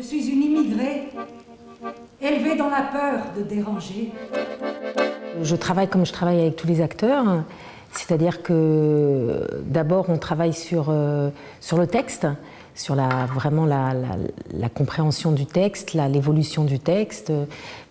Je suis une immigrée, élevée dans la peur de déranger. Je travaille comme je travaille avec tous les acteurs, c'est-à-dire que d'abord on travaille sur, euh, sur le texte, sur la, vraiment la, compréhension du texte, l'évolution du texte,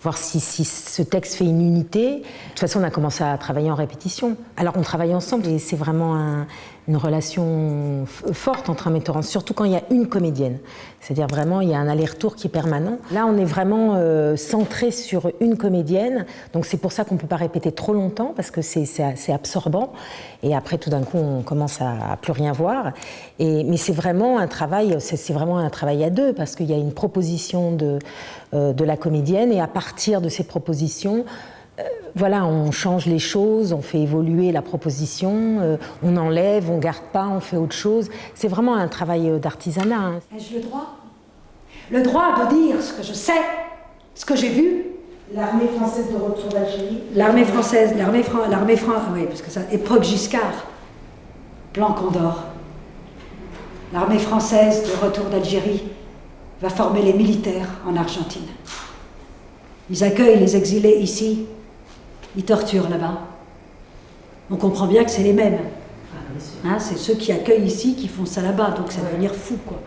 voir si, si, ce texte fait une unité. De toute façon, on a commencé à travailler en répétition. Alors on travaille ensemble et c'est vraiment un, une relation forte entre un metteur en surtout quand il y a une comédienne. C'est-à-dire vraiment, il y a un aller-retour qui est permanent. Là, on est vraiment euh, centré sur une comédienne, donc c'est pour ça qu'on ne peut pas répéter trop longtemps, parce que c'est absorbant, et après, tout d'un coup, on commence à, plus rien voir. Et, mais c'est vraiment un travail, c'est vraiment un travail à deux, parce qu'il y a une proposition de, euh, de la comédienne, et à partir de ces propositions, voilà, on change les choses, on fait évoluer la proposition, euh, on enlève, on garde pas, on fait autre chose. C'est vraiment un travail euh, d'artisanat. Hein. Ai-je le droit? Le droit de dire ce que je sais, ce que j'ai vu L'armée française de retour d'Algérie L'armée française, l'armée française, l'armée française, oui, parce que ça, époque Giscard, plan Condor. L'armée française de retour d'Algérie va former les militaires en Argentine. Ils accueillent les exilés ici ils torturent là-bas. On comprend bien que c'est les mêmes. Hein, c'est ceux qui accueillent ici qui font ça là-bas, donc ça va devenir fou. quoi.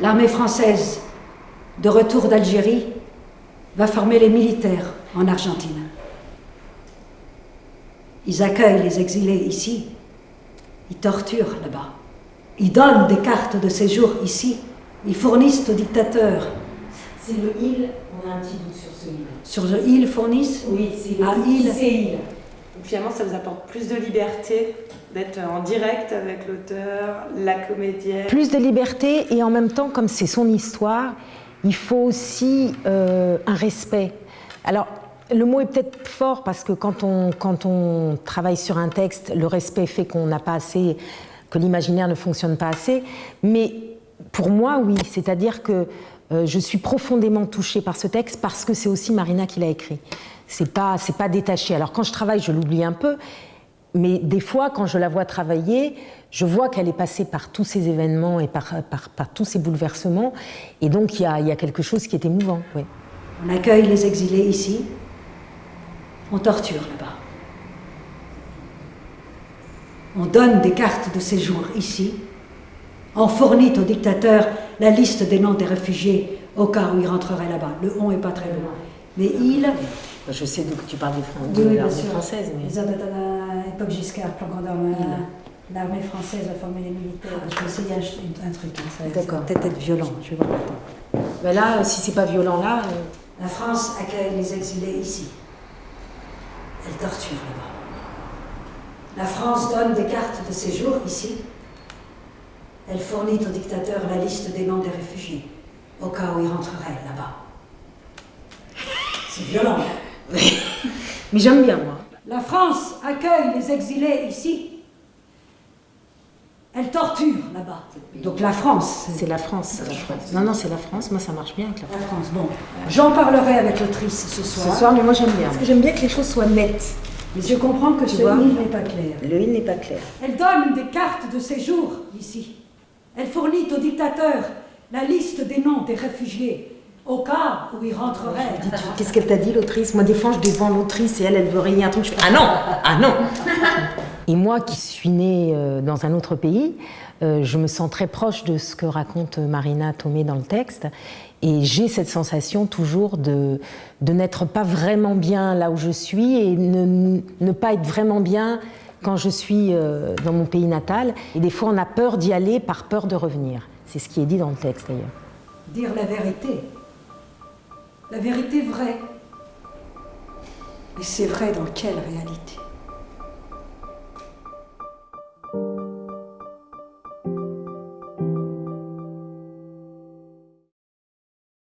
L'armée française, de retour d'Algérie, va former les militaires en Argentine. Ils accueillent les exilés ici, ils torturent là-bas. Ils donnent des cartes de séjour ici, ils fournissent aux dictateurs. C'est le île, on a un petit doute sur ce île. Sur le île fournissent Oui, c'est ah, île. île. Donc finalement, ça vous apporte plus de liberté d'être en direct avec l'auteur, la comédienne. Plus de liberté et en même temps, comme c'est son histoire, il faut aussi euh, un respect. Alors, le mot est peut-être fort parce que quand on, quand on travaille sur un texte, le respect fait qu'on n'a pas assez, que l'imaginaire ne fonctionne pas assez. Mais pour moi, oui, c'est-à-dire que euh, je suis profondément touchée par ce texte parce que c'est aussi Marina qui l'a écrit. C'est pas, pas détaché. Alors quand je travaille, je l'oublie un peu, mais des fois, quand je la vois travailler, je vois qu'elle est passée par tous ces événements et par, par, par tous ces bouleversements, et donc il y a, y a, quelque chose qui est émouvant. On accueille les exilés ici, on torture là-bas. On donne des cartes de séjour ici, on fournit au dictateur la liste des noms des réfugiés au cas où ils rentreraient là-bas. Le on n'est pas très loin. Mais il... Je sais d'où tu parles de, de l'armée française. Mais... L'époque Giscard, l'armée française a formé les militaires. Je vais essayer un, un truc. Hein, D'accord. Peut-être être violent, je vais voir. Mais là, si c'est pas violent là... Euh... La France accueille les exilés ici. Elle torture là-bas. La France donne des cartes de séjour ici. Elle fournit au dictateur la liste des noms des réfugiés, au cas où il rentrerait là-bas. C'est violent. Mais j'aime bien, moi. La France accueille les exilés ici. Elle torture là-bas. Donc la France. C'est la France. La France. Non, non, c'est la France. Moi, ça marche bien avec la France. La France, bon. J'en parlerai avec l'autrice ce soir. Ce soir, mais moi, j'aime bien. Parce que j'aime bien que les choses soient nettes. Mais je comprends que ce il n'est pas clair. Le il n'est pas clair. Elle donne des cartes de séjour ici. Elle fournit au dictateur la liste des noms des réfugiés au cas où ils rentreraient. Qu'est-ce qu'elle t'a dit, l'autrice? Moi, des fois, je défends l'autrice et elle, elle veut rayer un truc. Je fais Ah non Ah non Et moi, qui suis née euh, dans un autre pays, euh, je me sens très proche de ce que raconte Marina Tomé dans le texte. Et j'ai cette sensation toujours de, de n'être pas vraiment bien là où je suis et ne, ne pas être vraiment bien quand je suis euh, dans mon pays natal. Et des fois, on a peur d'y aller par peur de revenir. C'est ce qui est dit dans le texte, d'ailleurs. Dire la vérité. La vérité vraie. Mais c'est vrai dans quelle réalité?